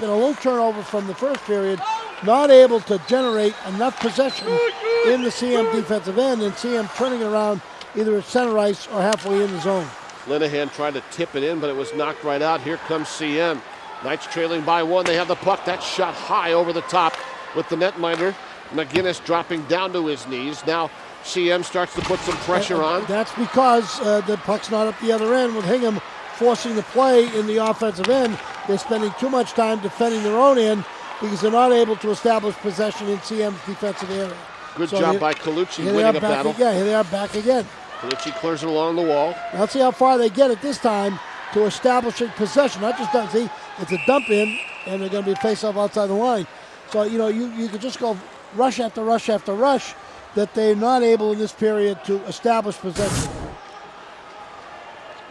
been a little turnover from the first period, not able to generate enough possession in the CM defensive end, and CM turning it around either at center ice or halfway in the zone. Linehan tried to tip it in, but it was knocked right out. Here comes CM. Knights trailing by one. They have the puck. That shot high over the top with the netminder. McGinnis dropping down to his knees. Now CM starts to put some pressure on. That's because uh, the puck's not up the other end with Hingham forcing the play in the offensive end. They're spending too much time defending their own end because they're not able to establish possession in CM's defensive area. Good So job here- by Colucci winning a battle. again. Here they are back again. Colucci clears it along the wall. Now, Let's see how far they get it this time to establishing possession. Not just done. See, it's a dump in, and they're going to be face off outside the line. So you know, you you could just go rush after rush after rush. That they're not able in this period to establish possession.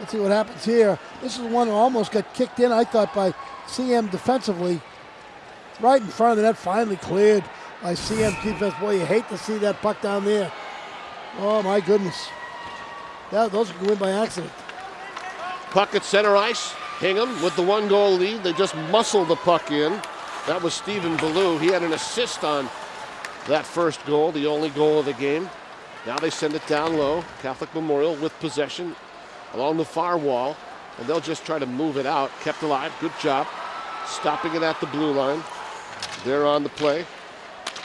Let's see what happens here. This is one who almost got kicked in. I thought by CM defensively, right in front of the net. Finally cleared by CM defense. Boy, you hate to see that puck down there. Oh my goodness. That, those could go in by accident. Puck at center ice. Hingham with the one goal lead. They just muscled the puck in. That was Stephen Ballou. He had an assist on that first goal, the only goal of the game. Now they send it down low. Catholic Memorial with possession along the far wall. And they'll just try to move it out. Kept alive. Good job. Stopping it at the blue line. There on the play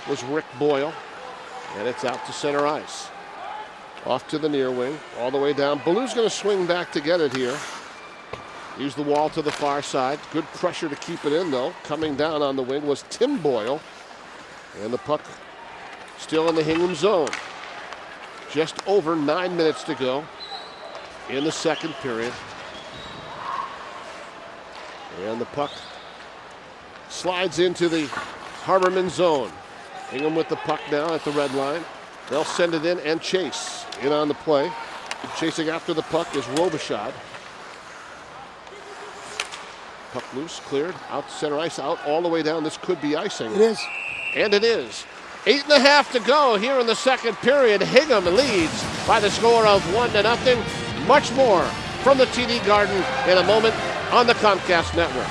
was Rick Boyle. And it's out to center ice. Off to the near wing, all the way down. Ballou's going to swing back to get it here. Use the wall to the far side. Good pressure to keep it in, though. Coming down on the wing was Tim Boyle. And the puck still in the Hingham zone. Just over nine minutes to go in the second period. And the puck slides into the Harmerman zone. Hingham with the puck now at the red line. They'll send it in and chase in on the play. Chasing after the puck is Robichaud. Puck loose, cleared, out to center ice, out all the way down. This could be icing. It is. And it is. Eight and a half to go here in the second period. Hingham leads by the score of one to nothing. Much more from the TD Garden in a moment on the Comcast Network.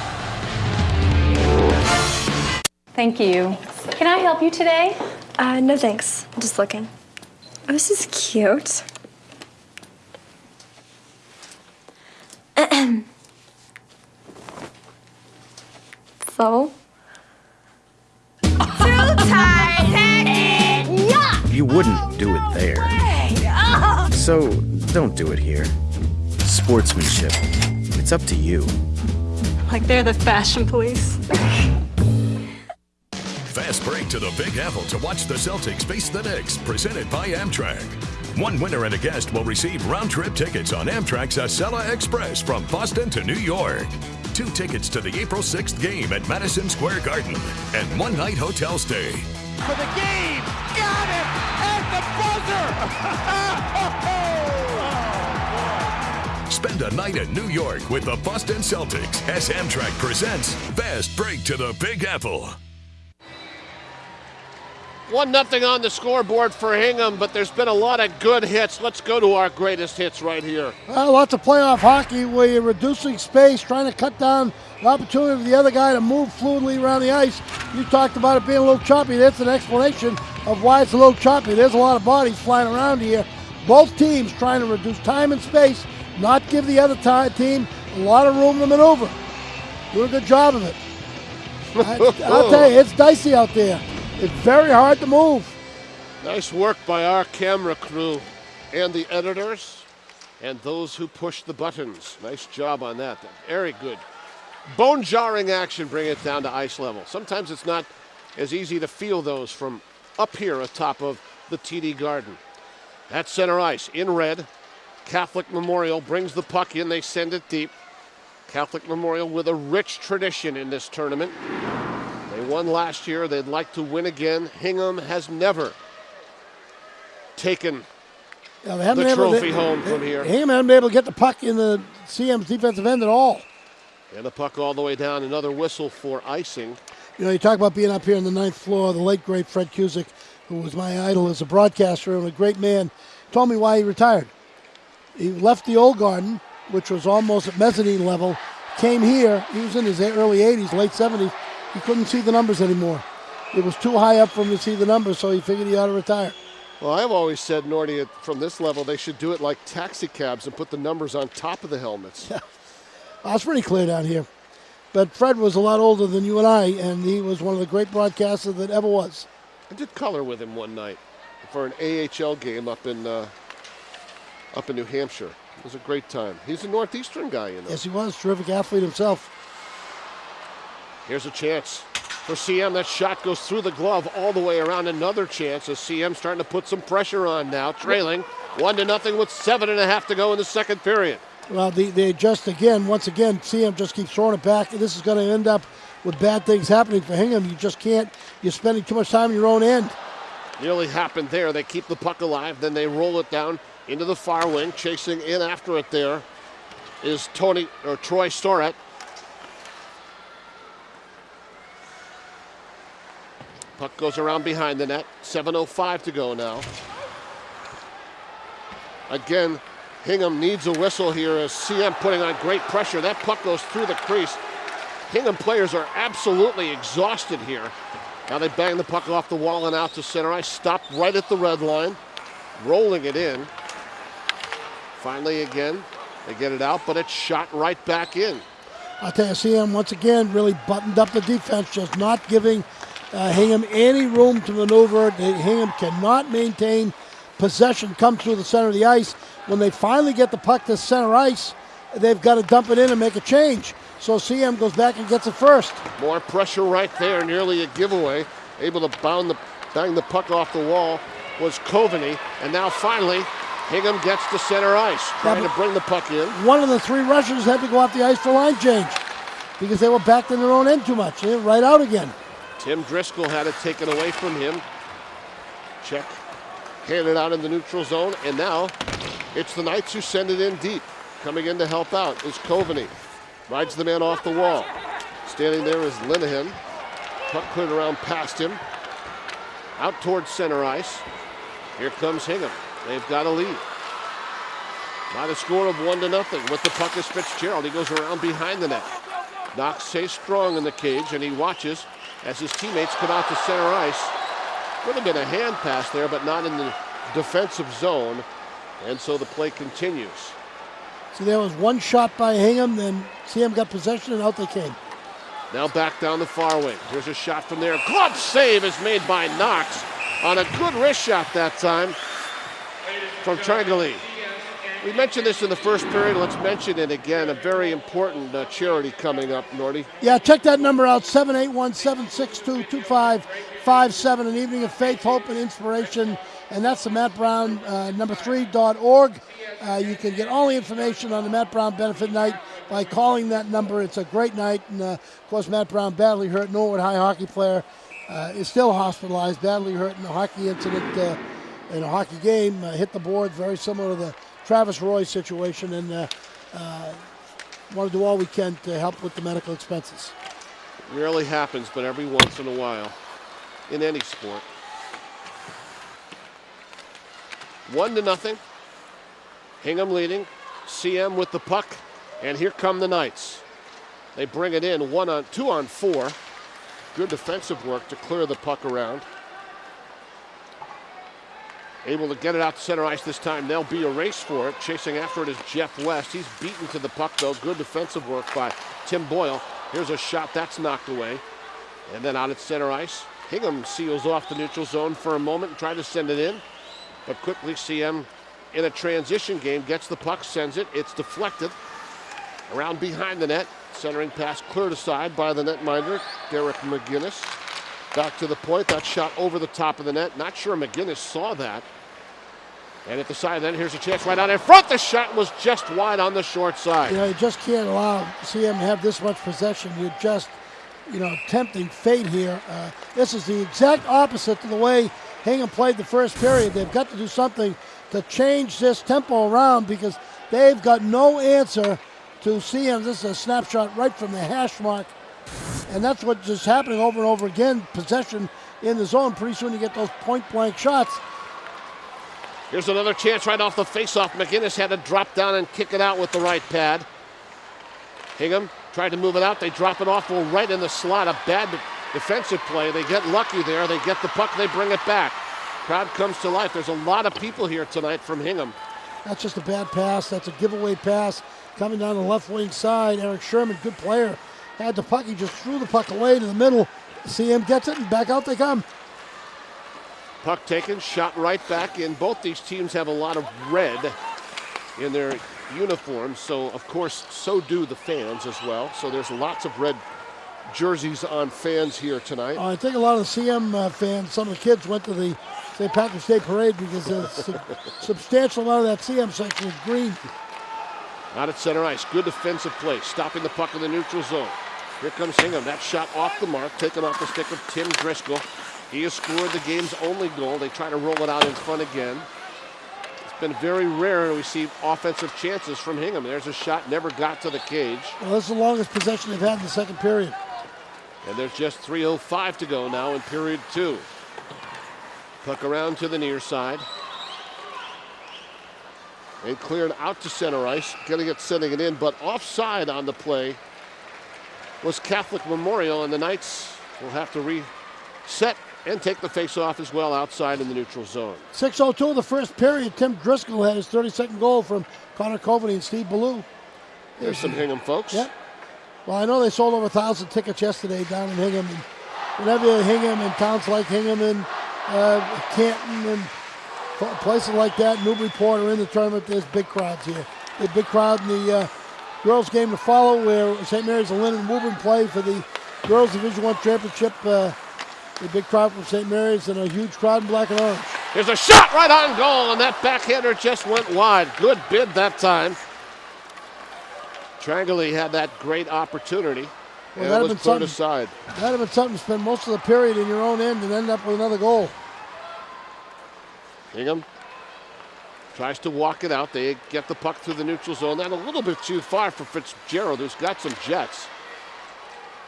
Thank you. Can I help you today? Uh, no thanks. I'm just looking. Oh, this is cute. so? Too tight, You wouldn't do it there. So don't do it here. Sportsmanship. It's up to you. Like they're the fashion police. Fast break to the Big Apple to watch the Celtics face the Knicks, presented by Amtrak. One winner and a guest will receive round trip tickets on Amtrak's Acela Express from Boston to New York. Two tickets to the April 6th game at Madison Square Garden and one night hotel stay. for the game. Got it at the buzzer. Spend a night in New York with the Boston Celtics as Amtrak presents Fast Break to the Big Apple. One nothing on the scoreboard for Hingham, but there's been a lot of good hits. Let's go to our greatest hits right here. Well, lots of playoff hockey where you're reducing space, trying to cut down the opportunity for the other guy to move fluidly around the ice. You talked about it being a little choppy. That's an explanation of why it's a little choppy. There's a lot of bodies flying around here. Both teams trying to reduce time and space, not give the other ti- team a lot of room to maneuver. Do a good job of it. I, I'll tell you, it's dicey out there. It's very hard to move. Nice work by our camera crew and the editors and those who push the buttons. Nice job on that. Very good. Bone jarring action, bring it down to ice level. Sometimes it's not as easy to feel those from up here atop of the TD Garden. At center ice, in red, Catholic Memorial brings the puck in. They send it deep. Catholic Memorial with a rich tradition in this tournament. They won last year. They'd like to win again. Hingham has never taken Yeah, they haven't The trophy home from here. Hingham hasn't been able to get the puck in the CM's defensive end at all. And the puck all the way down. Another whistle for icing. You know, you talk about being up here on the ninth floor. The late great Fred Cusick, who was my idol as a broadcaster and a great man, told me why he retired. He left the old garden, which was almost at mezzanine level, came here. He was in his early 80s, late 70s. He couldn't see the numbers anymore. It was too high up for him to see the numbers, so he figured he ought to retire. Well, I've always said, Nordy, from this level, they should do it like taxi cabs and put the numbers on top of the helmets. Yeah. It's pretty clear down here. But Fred was a lot older than you and I, and he was one of the great broadcasters that ever was. I did color with him one night for an AHL game up in uh, up in New Hampshire. It was a great time. He's a Northeastern guy, you know. Yes, he was. Terrific athlete himself. Here's a chance for CM. That shot goes through the glove all the way around. Another chance as CM starting to put some pressure on now, trailing one to nothing with seven and a half to go in the second period. Well, they, they just again, once again, CM just keeps throwing it back. This is going to end up with bad things happening for Hingham. You just can't. You're spending too much time in your own end. Nearly happened there. They keep the puck alive, then they roll it down into the far wing. Chasing in after it there is Tony or Troy Storett. Puck goes around behind the net. 7.05 to go now. Again, Hingham needs a whistle here as CM putting on great pressure. That puck goes through the crease. Hingham players are absolutely exhausted here. Now they bang the puck off the wall and out to center ice. Stopped right at the red line. Rolling it in. Finally again, they get it out, but it's shot right back in. I'll tell you, CM once again really buttoned up the defense, just not giving uh, Hingham any room to maneuver. Hingham cannot maintain possession, come through the center of the ice. When they finally get the puck to center ice, they've got to dump it in and make a change. So CM goes back and gets it first. More pressure right there, nearly a giveaway. Able to bound the, bang the puck off the wall was Coveney. And now finally, Hingham gets to center ice, trying Yeah, to bring the puck in. One of the three rushers had to go off the ice for line change because they were backed in their own end too much. They were right out again. Tim Driscoll had it taken away from him. Check. Handed out in the neutral zone, and now it's the Knights who send it in deep. Coming in to help out is Coveney. Rides the man off the wall. Standing there is Linehan. Puck cleared around past him. Out towards center ice. Here comes Hingham. They've got a lead. By the score of one to nothing. With the puck is Fitzgerald. He goes around behind the net. Knox stays strong in the cage, and he watches as his teammates come out to center ice. Could have been a hand pass there, but not in the defensive zone. And so the play continues. See, there was one shot by Hingham, then CM got possession, and out they came. Now back down the far wing. Here's a shot from there. Glove save is made by Knox on a good wrist shot that time from Trangali. We mentioned this in the first period. Let's mention it again. A very important uh, charity coming up, Norty. Yeah, check that number out 781 762 2557. An evening of faith, hope, and inspiration. And that's the Matt Brown uh, number three.org. Uh, you can get all the information on the Matt Brown benefit night by calling that number. It's a great night. And uh, of course, Matt Brown, badly hurt, Norwood High hockey player, uh, is still hospitalized, badly hurt in a hockey incident uh, in a hockey game. Uh, hit the board, very similar to the Travis Roy situation. And uh, uh, want to do all we can to help with the medical expenses. Rarely happens, but every once in a while in any sport. One to nothing. Hingham leading. CM with the puck. And here come the Knights. They bring it in one on two on four. Good defensive work to clear the puck around. Able to get it out to center ice this time. There'll be a race for it. Chasing after it is Jeff West. He's beaten to the puck though. Good defensive work by Tim Boyle. Here's a shot that's knocked away. And then out at center ice. Hingham seals off the neutral zone for a moment and tried to send it in. But quickly CM in a transition game gets the puck, sends it. It's deflected. Around behind the net. Centering pass cleared aside by the netminder, Derek McGinnis. Back to the point. That shot over the top of the net. Not sure McGinnis saw that. And at the side, then here's a chance right out in front. The shot was just wide on the short side. You know, you just can't allow CM to have this much possession. You're just, you know, tempting fate here. Uh, this is the exact opposite to the way Hingham played the first period. They've got to do something to change this tempo around because they've got no answer to CM. This is a snapshot right from the hash mark. And that's what's just happening over and over again. Possession in the zone. Pretty soon you get those point blank shots. Here's another chance right off the faceoff. McGinnis had to drop down and kick it out with the right pad. Hingham Tried to move it out. They drop it off well, right in the slot. A bad defensive play. They get lucky there. They get the puck. They bring it back. Crowd comes to life. There's a lot of people here tonight from Hingham. That's just a bad pass. That's a giveaway pass coming down the left wing side. Eric Sherman, good player, had the puck. He just threw the puck away to the middle. CM gets it and back out they come. Puck taken, shot right back in. Both these teams have a lot of red in their uniforms, so of course, so do the fans as well. So there's lots of red jerseys on fans here tonight. I think a lot of CM uh, fans, some of the kids went to the St. Patrick's Day Parade because a su- substantial amount of that CM section is green. Out at center ice, good defensive play, stopping the puck in the neutral zone. Here comes Hingham. That shot off the mark, taken off the stick of Tim Driscoll. He has scored the game's only goal. They try to roll it out in front again. It's been very rare we see offensive chances from Hingham. There's a shot, never got to the cage. Well, this is the longest possession they've had in the second period. And there's just 3.05 to go now in period two. Puck around to the near side. And cleared out to center ice. Getting it, sending it in, but offside on the play was Catholic Memorial, and the Knights will have to reset and take the face-off as well outside in the neutral zone. 6.02 of the first period. Tim Driscoll had his 32nd goal from Connor Coveney and Steve Ballou. There's some Hingham folks. Yep. Well, I know they sold over a thousand tickets yesterday down in Hingham. And whenever you're Hingham and towns like Hingham and uh, Canton and places like that, Newburyport are in the tournament, there's big crowds here. A big crowd in the uh, girls' game to follow where St. Mary's and Linden Woburn play for the girls' Division One championship. Uh, a big crowd from St. Mary's and a huge crowd in black and orange. There's a shot right on goal, and that backhander just went wide. Good bid that time. Trangley had that great opportunity. Well, and that'd it was been put something. aside. That'd have been something to spend most of the period in your own end and end up with another goal. Hingham tries to walk it out. They get the puck through the neutral zone. That a little bit too far for Fitzgerald, who's got some jets.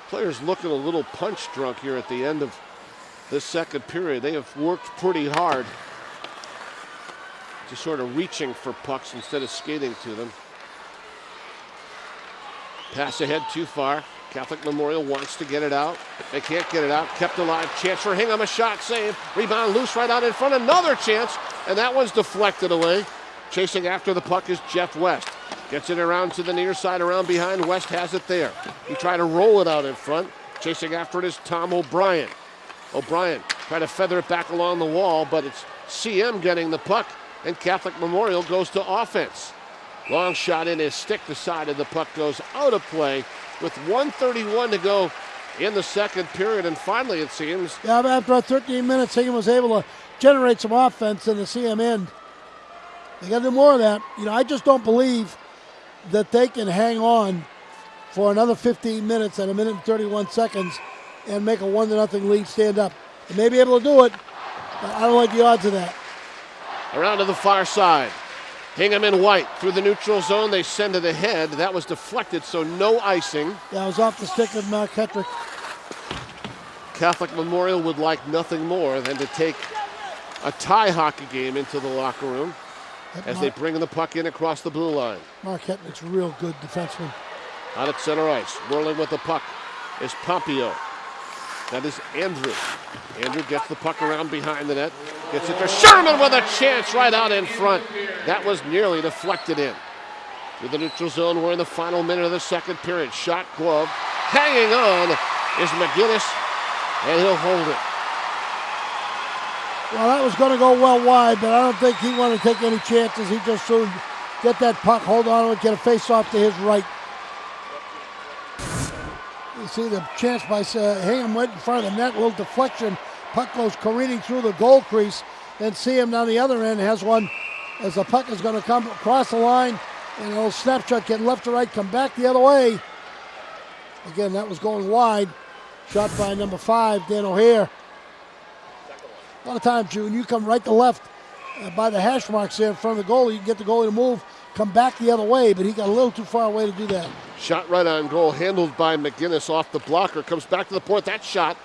Players looking a little punch drunk here at the end of this second period. They have worked pretty hard to sort of reaching for pucks instead of skating to them. Pass ahead too far. Catholic Memorial wants to get it out. They can't get it out. Kept alive. Chance for Hingham. A shot save. Rebound loose right out in front. Another chance. And that one's deflected away. Chasing after the puck is Jeff West. Gets it around to the near side, around behind. West has it there. He tried to roll it out in front. Chasing after it is Tom O'Brien. O'Brien trying to feather it back along the wall, but it's CM getting the puck, and Catholic Memorial goes to offense. Long shot in his stick the side of the puck goes out of play with 131 to go in the second period, and finally it seems Yeah, after 13 minutes, Hingham was able to generate some offense in the CM end. They got to do more of that. You know, I just don't believe that they can hang on for another 15 minutes and a minute and 31 seconds and make a one to nothing lead stand up. They may be able to do it, but I don't like the odds of that. around to the far side. Hingham in white through the neutral zone. They send it ahead. That was deflected, so no icing. That was off the stick of Mark Hetrick. Catholic Memorial would like nothing more than to take a tie hockey game into the locker room as they Mark, bring the puck in across the blue line. Mark Hetrick's real good defenseman. Out at center ice, whirling with the puck is Pompeo. That is Andrew. Andrew gets the puck around behind the net. Gets it to Sherman with a chance right out in front. That was nearly deflected in. Through the neutral zone, we're in the final minute of the second period. Shot glove. Hanging on is McGinnis, and he'll hold it. Well, that was going to go well wide, but I don't think he wanted to take any chances. He just soon get that puck, hold on to it, get a face off to his right. You see the chance by uh, Hingham went in front of the net, little deflection. Puck goes careening through the goal crease. Then CM down the other end has one as the puck is going to come across the line, and a little snapshot getting left to right, come back the other way. Again, that was going wide. Shot by number five, Dan O'Hare. A lot of times, when you come right to left uh, by the hash marks there in front of the goalie, you can get the goalie to move, come back the other way, but he got a little too far away to do that. Shot right on goal, handled by McGinnis off the blocker. Comes back to the point. That shot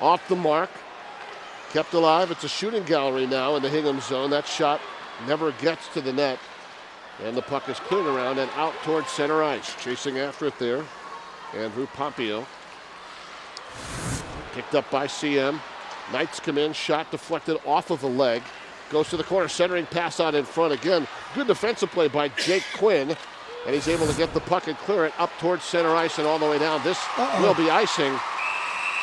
off the mark. Kept alive. It's a shooting gallery now in the Hingham zone. That shot never gets to the net. And the puck is cleared around and out towards center ice. Chasing after it there Andrew Pompeo. Picked up by CM. Knights come in, shot deflected off of the leg. Goes to the corner, centering pass out in front again. Good defensive play by Jake Quinn. And he's able to get the puck and clear it up towards center ice and all the way down. This Uh-oh. will be icing.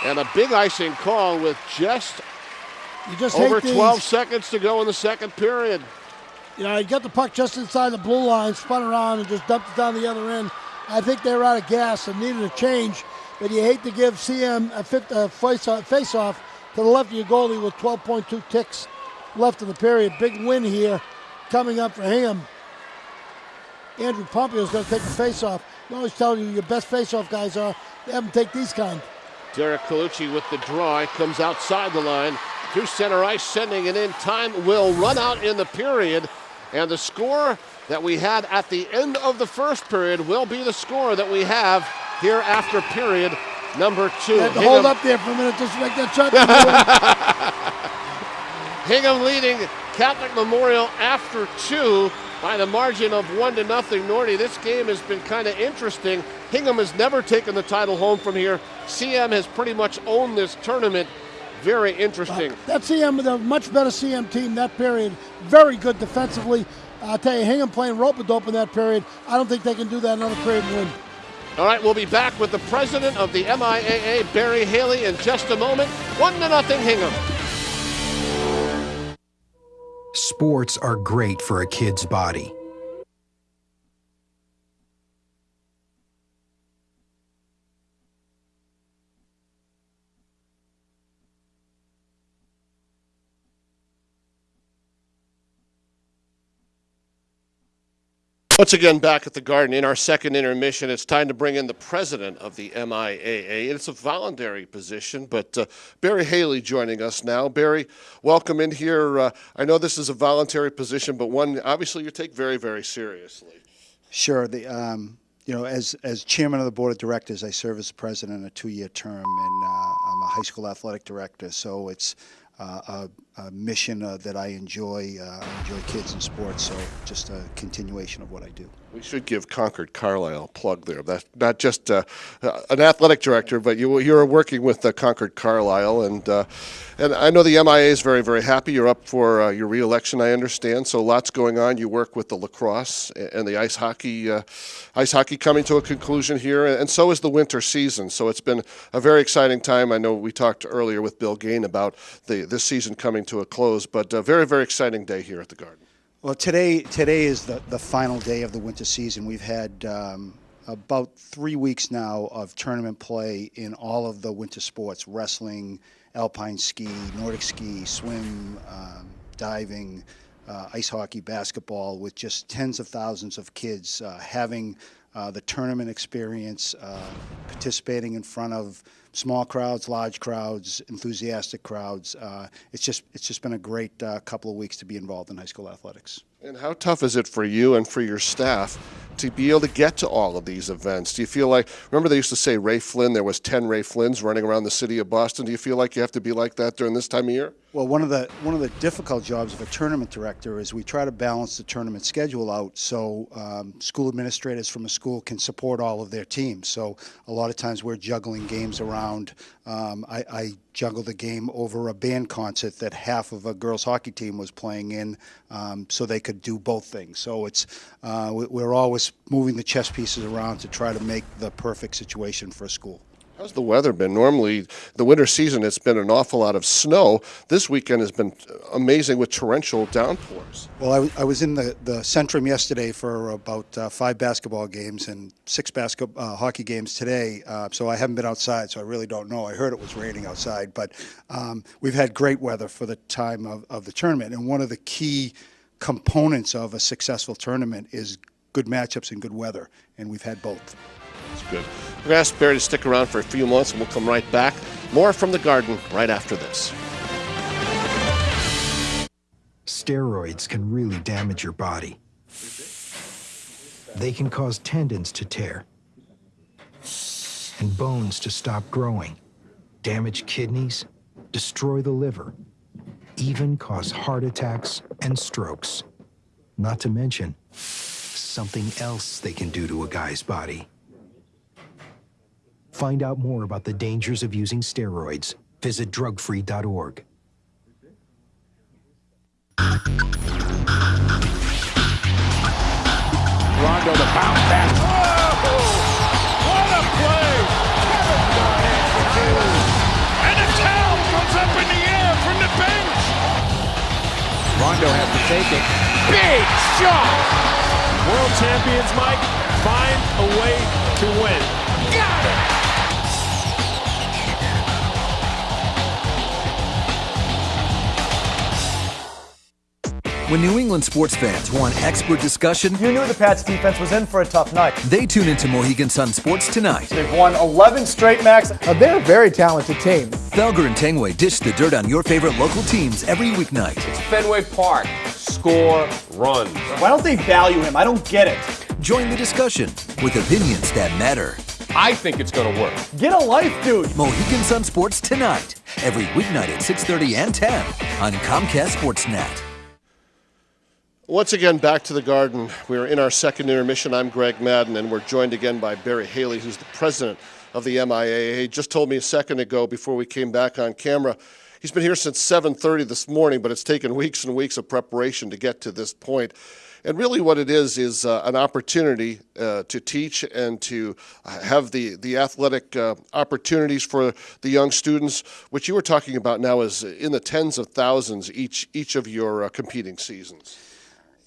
And a big icing call with just, You just over 12 seconds to go in the second period. You know, he got the puck just inside the blue line, spun around, and just dumped it down the other end. I think they were out of gas and needed a change. But you hate to give CM a fit, uh, face, off, face off to the left of your goalie with 12.2 ticks left in the period. Big win here coming up for him. Andrew Pompeo is going to take the face off. I always tell you your best face off guys are they have them take these kind. Derek Colucci with the draw comes outside the line Through center ice, sending it in. Time will run out in the period, and the score that we had at the end of the first period will be the score that we have here after period number two. You had to Hingham, hold up there for a minute just to make that shot. Hingham leading Catholic Memorial after two by the margin of one to nothing. Nordy, this game has been kind of interesting. Hingham has never taken the title home from here. CM has pretty much owned this tournament. Very interesting. That CM, the much better CM team that period. Very good defensively. I'll tell you, Hingham playing rope a dope in that period. I don't think they can do that another period and win. All right, we'll be back with the president of the MIAA, Barry Haley, in just a moment. One to nothing, Hingham. Sports are great for a kid's body. Once again, back at the Garden in our second intermission, it's time to bring in the president of the MIAA. It's a voluntary position, but uh, Barry Haley joining us now. Barry, welcome in here. Uh, I know this is a voluntary position, but one obviously you take very, very seriously. Sure. The, um, you know, as, as chairman of the board of directors, I serve as president a two-year term, and uh, I'm a high school athletic director. So it's uh, a, a mission uh, that I enjoy. Uh, I enjoy kids and sports. So just a continuation of what I do. We should give Concord Carlisle a plug there. That's not just uh, uh, an athletic director, but you, you're working with uh, Concord Carlisle, and uh, and I know the MIA is very very happy. You're up for uh, your reelection, I understand. So lots going on. You work with the lacrosse and the ice hockey, uh, ice hockey coming to a conclusion here, and so is the winter season. So it's been a very exciting time. I know we talked earlier with Bill Gaine about the this season coming to a close, but a very very exciting day here at the Garden. Well, today today is the, the final day of the winter season. We've had um, about three weeks now of tournament play in all of the winter sports: wrestling, alpine ski, Nordic ski, swim, um, diving, uh, ice hockey, basketball, with just tens of thousands of kids uh, having uh, the tournament experience, uh, participating in front of small crowds, large crowds, enthusiastic crowds. Uh, it's just it's just been a great uh, couple of weeks to be involved in high school athletics. And how tough is it for you and for your staff to be able to get to all of these events? Do you feel like, remember they used to say Ray Flynn, there was 10 Ray Flynns running around the city of Boston. Do you feel like you have to be like that during this time of year? Well, one of the one of the difficult jobs of a tournament director is we try to balance the tournament schedule out so um, school administrators from a school can support all of their teams. So a lot of times we're juggling games around. Um, I, I juggle the game over a band concert that half of a girls hockey team was playing in, um, so they could do both things. So it's uh, we're always moving the chess pieces around to try to make the perfect situation for a school. How's the weather been? Normally, the winter season, it's been an awful lot of snow. This weekend has been amazing with torrential downpours. Well, I, was in the, the Centrum yesterday for about uh, five basketball games and six basket, uh, hockey games today. Uh, so I haven't been outside, so I really don't know. I heard it was raining outside, but um, we've had great weather for the time of, of the tournament. And one of the key components of a successful tournament is good matchups and good weather, and we've had both. It's good. We're going to ask Barry to stick around for a few months, and we'll come right back. More from the garden right after this. Steroids can really damage your body. They can cause tendons to tear and bones to stop growing, damage kidneys, destroy the liver, even cause heart attacks and strokes. Not to mention something else they can do to a guy's body. Find out more about the dangers of using steroids. Visit drugfree.org. Rondo the bounce back. Oh! What a play! Kevin Durant for two. And the towel goes up in the air from the bench. Rondo has to take it. Big shot! World champions, Mike, find a way to win. When New England sports fans want expert discussion, you knew the Pats defense was in for a tough night. They tune into Mohegan Sun Sports tonight. They've won 11 straight max. Now they're a very talented team. Felger and Tanguay dish the dirt on your favorite local teams every weeknight. It's Fenway Park. Score runs. Why don't they value him? I don't get it. Join the discussion with opinions that matter. I think it's going to work. Get a life, dude. Mohegan Sun Sports tonight. Every weeknight at 6:30 and 10 on Comcast Sportsnet. Once again, back to the garden. We're in our second intermission. I'm Greg Madden, and we're joined again by Barry Haley, who's the president of the MIAA. He just told me a second ago before we came back on camera. He's been here since 7:30 this morning, but it's taken weeks and weeks of preparation to get to this point. And really, what it is is uh, an opportunity uh, to teach and to have the the athletic uh, opportunities for the young students, which you were talking about now is in the tens of thousands each each of your uh, competing seasons.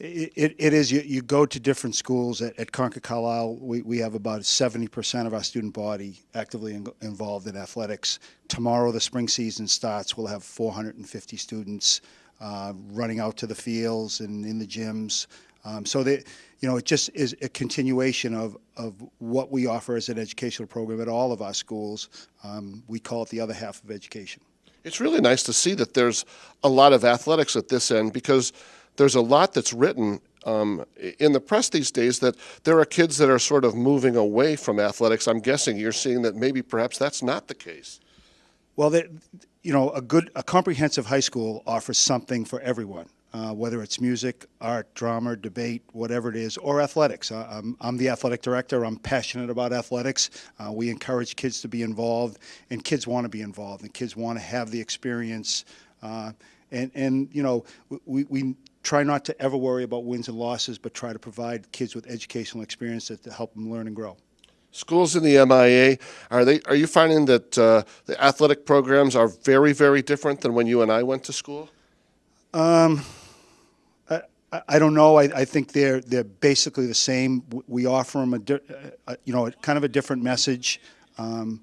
It, it, is. You, you go to different schools at, at Concord Carlisle. We, we have about 70% of our student body actively in, involved in athletics. Tomorrow, the spring season starts. We'll have 450 students uh, running out to the fields and in the gyms. Um, so that you know, it just is a continuation of, of what we offer as an educational program at all of our schools. Um, we call it the other half of education. It's really nice to see that there's a lot of athletics at this end because there's a lot that's written um, in the press these days that there are kids that are sort of moving away from athletics. I'm guessing you're seeing that maybe perhaps that's not the case. Well, you know, a good, a comprehensive high school offers something for everyone. Uh, whether it's music, art, drama, debate, whatever it is, or athletics. I'm, I'm, the athletic director. I'm passionate about athletics. Uh, we encourage kids to be involved, and kids want to be involved, and kids want to have the experience. Uh, and, and you know, we, we try not to ever worry about wins and losses, but try to provide kids with educational experience that to help them learn and grow. Schools in the MIA are they? Are you finding that uh, the athletic programs are very, very different than when you and I went to school? Um, I, I don't know. I, I think they're they're basically the same. We offer them a, a you know kind of a different message. Um,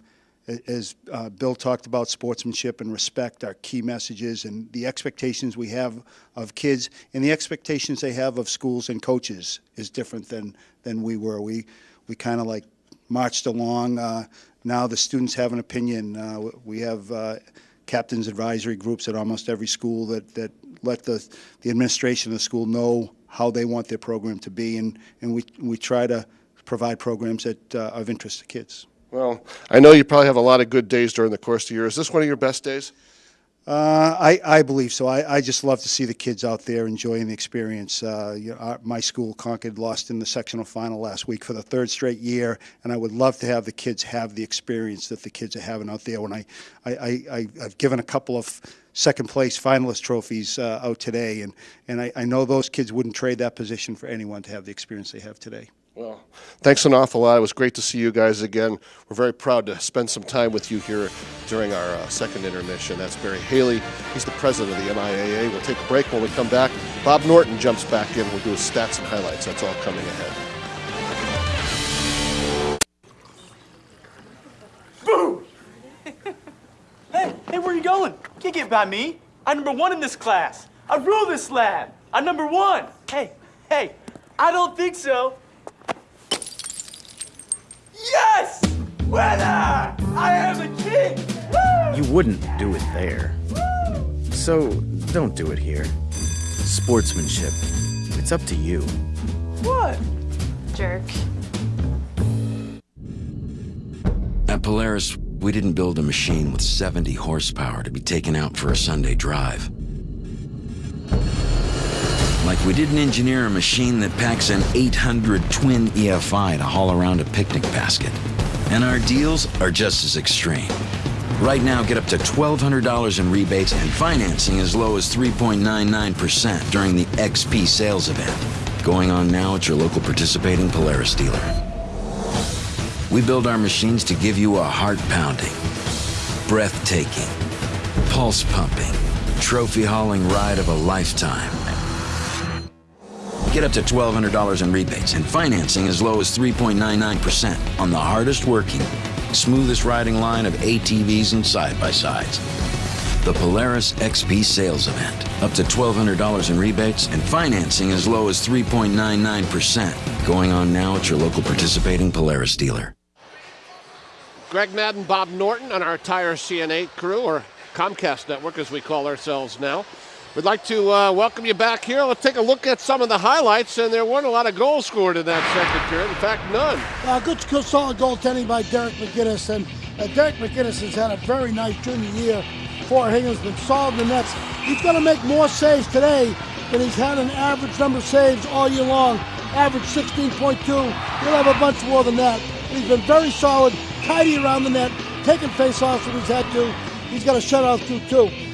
as uh, Bill talked about, sportsmanship and respect are key messages, and the expectations we have of kids and the expectations they have of schools and coaches is different than than we were. We we kind of like marched along. Uh, now the students have an opinion. Uh, we have uh, captains advisory groups at almost every school that that let the the administration of the school know how they want their program to be, and and we we try to provide programs that uh, are of interest to kids. Well, I know you probably have a lot of good days during the course of the year. Is this one of your best days? Uh, I, I believe so. I, I just love to see the kids out there enjoying the experience. Uh, you know, our, my school, Concord, lost in the sectional final last week for the third straight year, and I would love to have the kids have the experience that the kids are having out there. When I, I, I, I've given a couple of second place finalist trophies uh, out today, and, and I, I know those kids wouldn't trade that position for anyone to have the experience they have today. Thanks an awful lot. It was great to see you guys again. We're very proud to spend some time with you here during our uh, second intermission. That's Barry Haley. He's the president of the MIAA. We'll take a break when we come back. Bob Norton jumps back in. We'll do his stats and highlights. That's all coming ahead. Boo! hey, hey, where are you going? You can't get by me. I'm number one in this class. I rule this lab. I'm number one. Hey, hey, I don't think so. Yes! Winner! I am a king! Woo! You wouldn't do it there. Woo! So don't do it here. Sportsmanship. It's up to you. What? Jerk. At Polaris, we didn't build a machine with 70 horsepower to be taken out for a Sunday drive. Like we didn't engineer a machine that packs an 800 twin EFI to haul around a picnic basket. And our deals are just as extreme. Right now, get up to $1,200 in rebates and financing as low as 3.99% during the XP sales event. Going on now at your local participating Polaris dealer. We build our machines to give you a heart pounding, breathtaking, pulse pumping, trophy hauling ride of a lifetime. Get up to $1,200 in rebates and financing as low as 3.99% on the hardest working, smoothest riding line of ATVs and side by sides. The Polaris XP sales event. Up to $1,200 in rebates and financing as low as 3.99%. Going on now at your local participating Polaris dealer. Greg Madden, Bob Norton, and our Tire CNA crew, or Comcast Network as we call ourselves now. We'd like to uh, welcome you back here. Let's take a look at some of the highlights, and there weren't a lot of goals scored in that second period. In fact, none. Uh, good, good, solid goaltending by Derek McGinnis, and uh, Derek McGinnis has had a very nice junior year for Hingham's been solid in the nets. He's going to make more saves today than he's had an average number of saves all year long. Average 16.2. He'll have a bunch more than that. He's been very solid, tidy around the net, taking face-offs when he's had to. He's got a shutout too, too.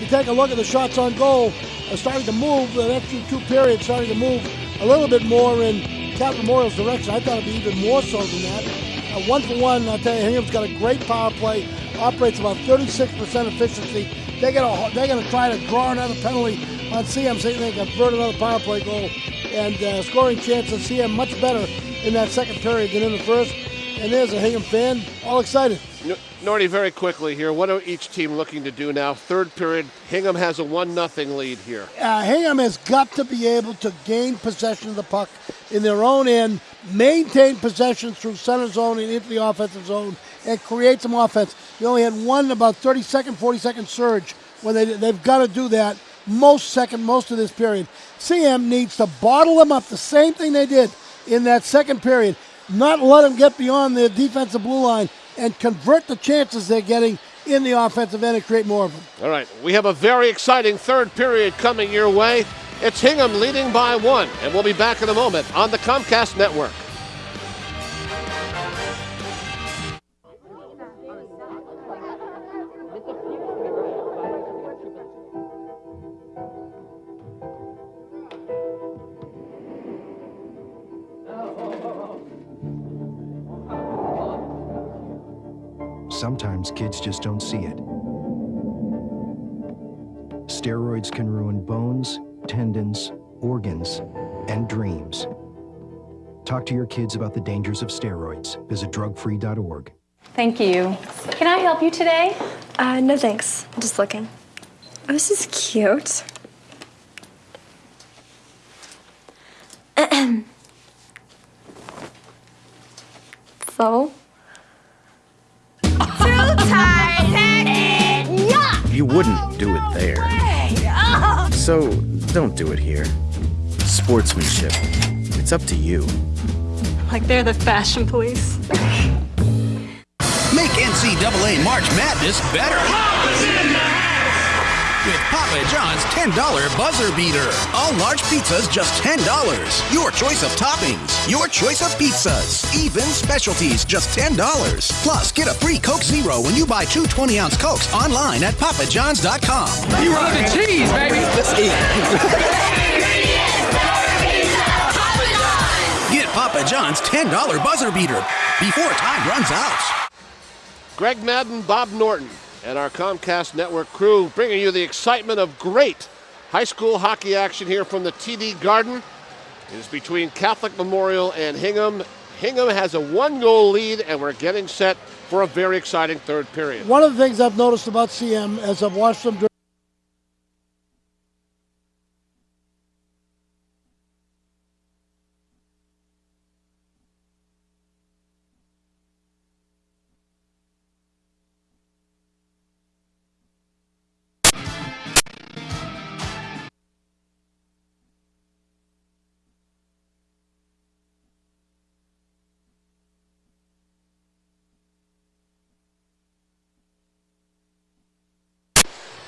You take a look at the shots on goal, are starting to move, the next two periods starting to move a little bit more in Catholic Memorial's direction. I thought it'd be even more so than that. Uh, one for one, I'll tell you, Hingham's got a great power play, operates about 36% efficiency. They're gonna they're gonna try to draw another penalty on CM, so they can convert another power play goal, and uh, scoring chances. CM much better in that second period than in the first. And there's a Hingham fan, all excited. Norty, very quickly here. What are each team looking to do now? Third period, Hingham has a one nothing lead here. Uh, Hingham has got to be able to gain possession of the puck in their own end, maintain possession through center zone and into the offensive zone, and create some offense. They only had one about 30 second, 40 second surge when they they've got to do that most second most of this period. CM needs to bottle them up, the same thing they did in that second period. Not let them get beyond the defensive blue line and convert the chances they're getting in the offensive end and create more of them. All right, we have a very exciting third period coming your way. It's Hingham leading by one, and we'll be back in a moment on the Comcast Network. Sometimes kids just don't see it. Steroids can ruin bones, tendons, organs, and dreams. Talk to your kids about the dangers of steroids. Visit drugfree.org. Thank you. Can I help you today? Uh, no thanks. I'm just looking. Oh, this is cute. So don't do it here. Sportsmanship. It's up to you. Like they're the fashion police. Make NCAA March Madness better. With Papa John's $10 buzzer beater. All large pizzas just $10. Your choice of toppings. Your choice of pizzas. Even specialties just $10. Plus, get a free Coke Zero when you buy two 20 ounce Cokes online at papajohns.com. You run the cheese, baby. Let's eat. Get Papa John's $10 buzzer beater before time runs out. Greg Madden, Bob Norton, and our Comcast Network crew bringing you the excitement of great high school hockey action here from the TD Garden. It is between Catholic Memorial and Hingham. Hingham has a one goal lead, and we're getting set for a very exciting third period. One of the things I've noticed about CM as I've watched them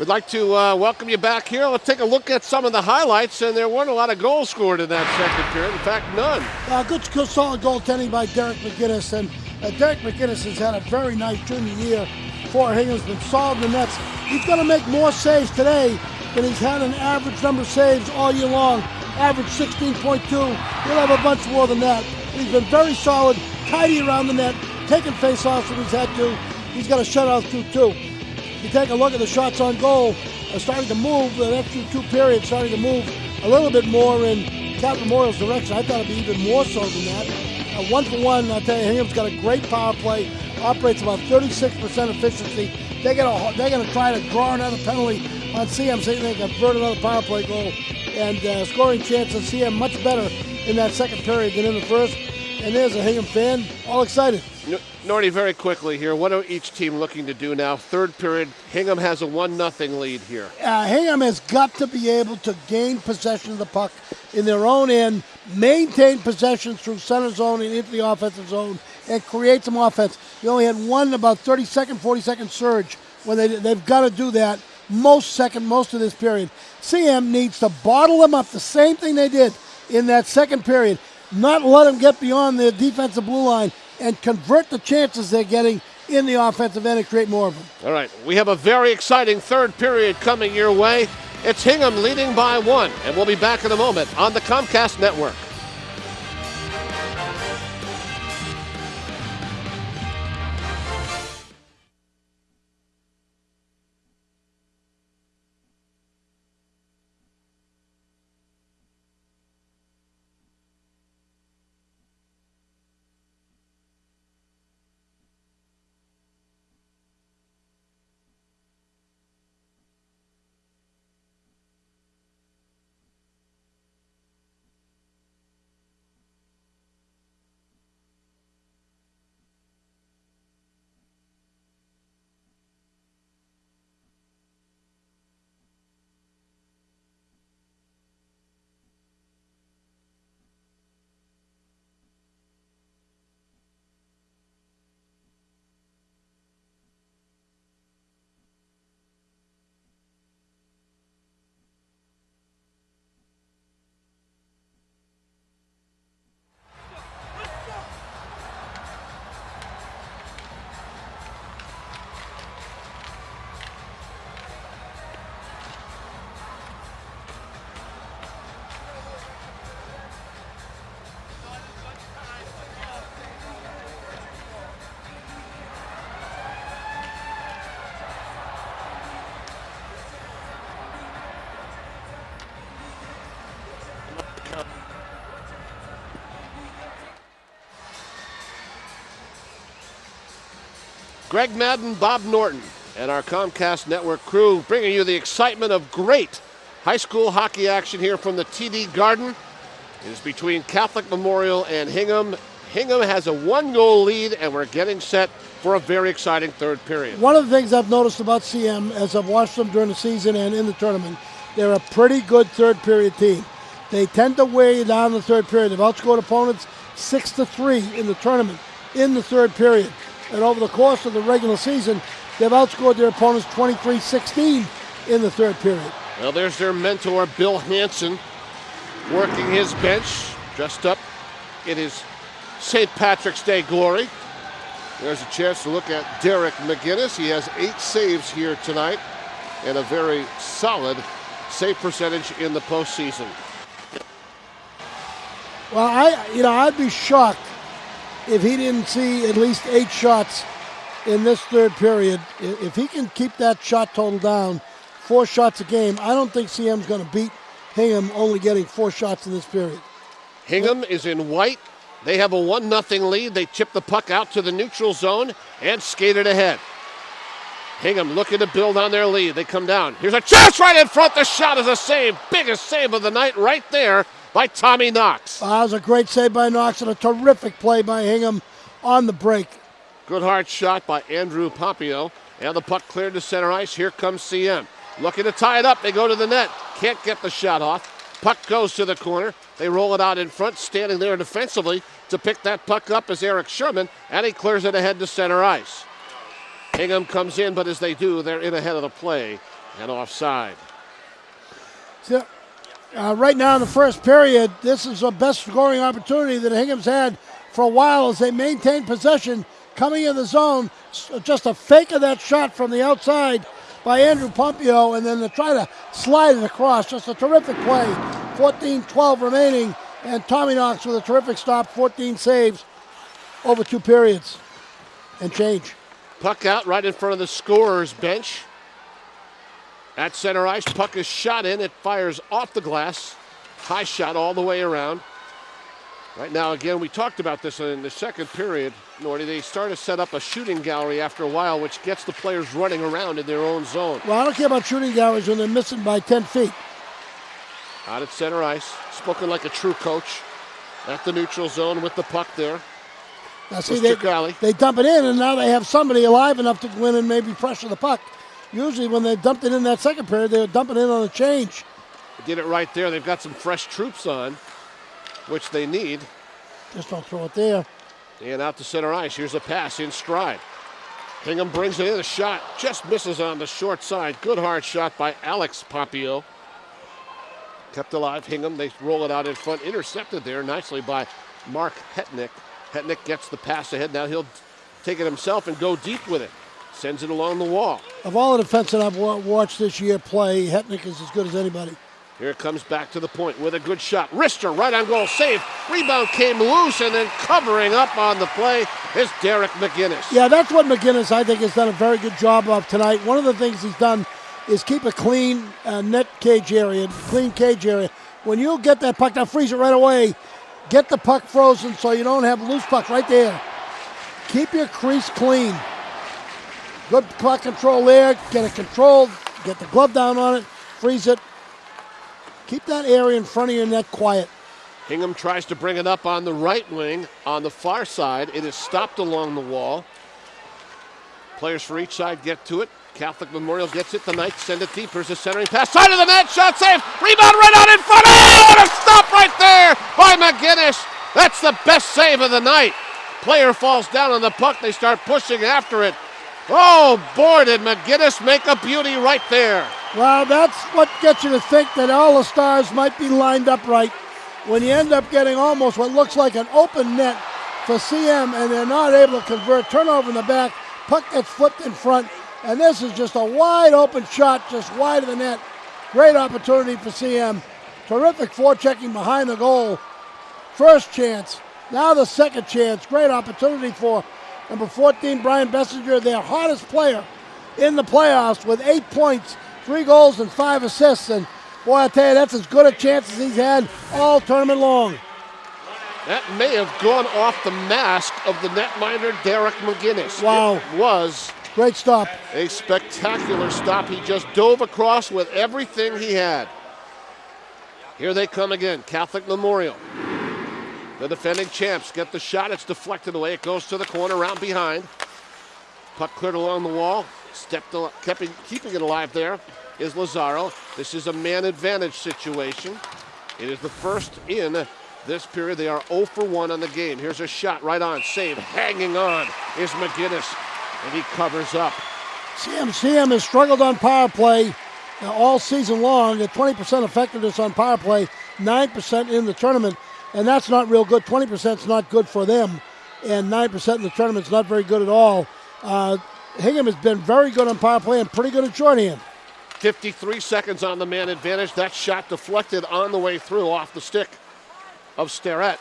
We'd like to uh, welcome you back here. Let's take a look at some of the highlights, and there weren't a lot of goals scored in that second period. In fact, none. Uh, good, good, solid goaltending by Derek McGinnis, and Uh, Derek McGinnis has had a very nice junior year for Hingham's been solved the nets. He's going to make more saves today than he's had an average number of saves all year long. Average 16.2. He'll have a bunch more than that. He's been very solid, tidy around the net, taking face-offs when he's had to. He's got a shutout too, too. You take a look at the shots on goal, are starting to move, the next two periods starting to move a little bit more in Catholic Memorial's direction. I thought it'd be even more so than that. Uh, one for one, I'll tell you, Hingham's got a great power play, operates about 36% efficiency. They're gonna they're gonna try to draw another penalty on CM, so they can convert another power play goal, and uh, scoring chances CM much better in that second period than in the first. And there's a Hingham fan, all excited. Nordy, very quickly here. What are each team looking to do now? Third period, Hingham has a one nothing lead here. Uh, Hingham has got to be able to gain possession of the puck in their own end, maintain possession through center zone and into the offensive zone, and create some offense. You only had one about 30 second, 40 second surge when they they've got to do that most second most of this period. CM needs to bottle them up the same thing they did in that second period. Not let them get beyond the defensive blue line and convert the chances they're getting in the offensive end and create more of them. All right, we have a very exciting third period coming your way. It's Hingham leading by one, and we'll be back in a moment on the Comcast Network. Greg Madden, Bob Norton, and our Comcast Network crew bringing you the excitement of great high school hockey action here from the TD Garden. It is between Catholic Memorial and Hingham. Hingham has a one goal lead, and we're getting set for a very exciting third period. One of the things I've noticed about CM as I've watched them during the season and in the tournament, they're a pretty good third period team. They tend to wear you down in the third period. They've outscored opponents six to three in the tournament in the third period. And over the course of the regular season, they've outscored their opponents 23-16 in the third period. Well, there's their mentor, Bill Hanson, working his bench, dressed up in his St. Patrick's Day glory. There's a chance to look at Derek McGinnis. He has eight saves here tonight and a very solid save percentage in the postseason. Well, I, you know, I'd be shocked if he didn't see at least eight shots in this third period. If he can keep that shot total down, four shots a game, I don't think CM's going to beat Hingham only getting four shots in this period. Hingham is in white. They have a 1 0 lead. They chip the puck out to the neutral zone and skate it ahead. Hingham looking to build on their lead. They come down. Here's a chance right in front. The shot is a save. Biggest save of the night right there by Tommy Knox. Uh, that was a great save by Knox and a terrific play by Hingham on the break. Good hard shot by Andrew Pompeo. And the puck cleared to center ice. Here comes CM. Looking to tie it up. They go to the net. Can't get the shot off. Puck goes to the corner. They roll it out in front, standing there defensively to pick that puck up is Eric Sherman, and he clears it ahead to center ice. Hingham comes in, but as they do, they're in ahead of the play and offside. So, uh, right now in the first period, this is the best scoring opportunity that Hingham's had for a while as they maintain possession coming in the zone. Just a fake of that shot from the outside by Andrew Pompeo, and then to try to slide it across. Just a terrific play. 14 12 remaining, and Tommy Knox with a terrific stop, 14 saves over two periods and change. Puck out right in front of the scorer's bench. At center ice, puck is shot in. It fires off the glass. High shot all the way around. Right now, again, we talked about this in the second period, Norty. They start to set up a shooting gallery after a while, which gets the players running around in their own zone. Well, I don't care about shooting galleries when they're missing by 10 feet. Out at center ice, spoken like a true coach. At the neutral zone with the puck there. Now, see, they, they dump it in, and now they have somebody alive enough to go in and maybe pressure the puck. Usually, when they dumped it in that second period, they were dumping it in on a change. Did it right there. They've got some fresh troops on, which they need. Just don't throw it there. And out to center ice. Here's a pass in stride. Hingham brings it in. A shot just misses on the short side. Good hard shot by Alex Pompeo. Kept alive. Hingham. They roll it out in front. Intercepted there nicely by Mark Hetnick. Hetnick gets the pass ahead. Now he'll take it himself and go deep with it. Sends it along the wall. Of all the defensemen I've watched this year play, Hetnick is as good as anybody. Here it comes back to the point with a good shot. Rister right on goal, save. Rebound came loose, and then covering up on the play is Derek McGinnis. Yeah, that's what McGinnis, I think, has done a very good job of tonight. One of the things he's done is keep a clean uh, net cage area, clean cage area. When you get that puck, now freeze it right away. Get the puck frozen so you don't have loose puck right there. Keep your crease clean. Good puck control there. Get it controlled. Get the glove down on it. Freeze it. Keep that area in front of your net quiet. Hingham tries to bring it up on the right wing. On the far side, it is stopped along the wall. Players for each side get to it. Catholic Memorial gets it. The Knights send it deep. Here's a centering pass. Side of the net. Shot save. Rebound right out in front. Oh, what a stop right there by McGinnis. That's the best save of the night. Player falls down on the puck. They start pushing after it. Oh, boy, did McGinnis make a beauty right there. Well, that's what gets you to think that all the stars might be lined up right when you end up getting almost what looks like an open net for CM and they're not able to convert. Turnover in the back, puck gets flipped in front, and this is just a wide open shot, just wide of the net. Great opportunity for CM. Terrific forechecking behind the goal. First chance. Now the second chance. Great opportunity for number 14, Brian Bessinger, their hottest player in the playoffs with eight points, three goals, and five assists. And boy, I tell you, that's as good a chance as he's had all tournament long. That may have gone off the mask of the netminder Derek McGinnis. Wow. It was Great stop. A spectacular stop. He just dove across with everything he had. Here they come again. Catholic Memorial. The defending champs get the shot. It's deflected away. It goes to the corner, round behind. Puck cleared along the wall. Stepped, keeping, keeping it alive there is Lazaro. This is a man advantage situation. It is the first in this period. They are 0 for 1 on the game. Here's a shot right on. Save. Hanging on is McGinnis and he covers up. CM, CM has struggled on power play uh, all season long at 20% effectiveness on power play, 9% in the tournament, and that's not real good. 20% is not good for them, and 9% in the tournament is not very good at all. Uh, Hingham has been very good on power play and pretty good at shorthand. 53 seconds on the man advantage. That shot deflected on the way through off the stick of Starrett.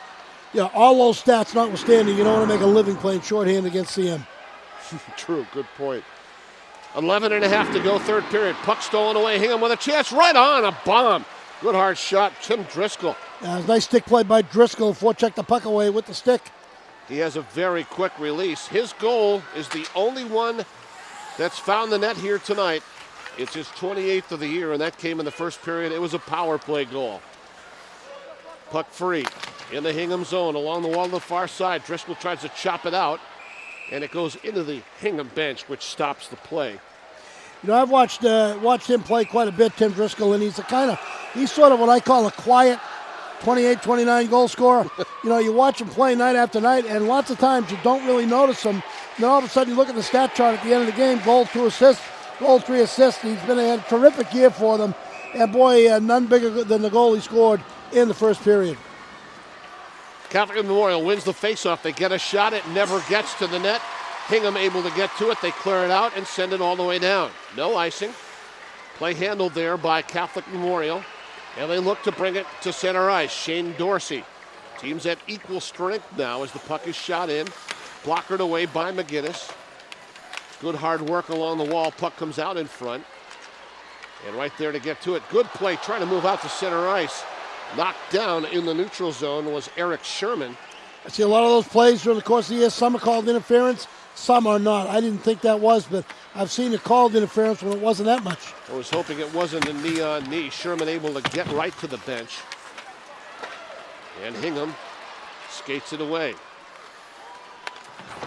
Yeah, all those stats notwithstanding, you don't want to make a living playing shorthand against CM. True, good point. 11 and a half to go, third period. Puck stolen away. Hingham with a chance right on a bomb. Good hard shot, Tim Driscoll. Yeah, nice stick play by Driscoll. Forecheck the puck away with the stick. He has a very quick release. His goal is the only one that's found the net here tonight. It's his 28th of the year, and that came in the first period. It was a power play goal. Puck free in the Hingham zone along the wall on the far side. Driscoll tries to chop it out and it goes into the Hingham bench, which stops the play. You know, I've watched uh, watched him play quite a bit, Tim Driscoll, and he's a kind of he's sort of what I call a quiet 28, 29 goal scorer. you know, you watch him play night after night, and lots of times you don't really notice him. And then all of a sudden, you look at the stat chart at the end of the game: goal, two assists, goal, three assists. He's been a terrific year for them, and boy, uh, none bigger than the goal he scored in the first period. Catholic Memorial wins the faceoff. They get a shot. It never gets to the net. Hingham able to get to it. They clear it out and send it all the way down. No icing. Play handled there by Catholic Memorial. And they look to bring it to center ice. Shane Dorsey. Teams at equal strength now as the puck is shot in. Blockered away by McGinnis. Good hard work along the wall. Puck comes out in front. And right there to get to it. Good play trying to move out to center ice. Knocked down in the neutral zone was Eric Sherman. I see a lot of those plays during the course of the year. Some are called interference, some are not. I didn't think that was, but I've seen it called interference when it wasn't that much. I was hoping it wasn't a knee on knee. Sherman able to get right to the bench. And Hingham skates it away.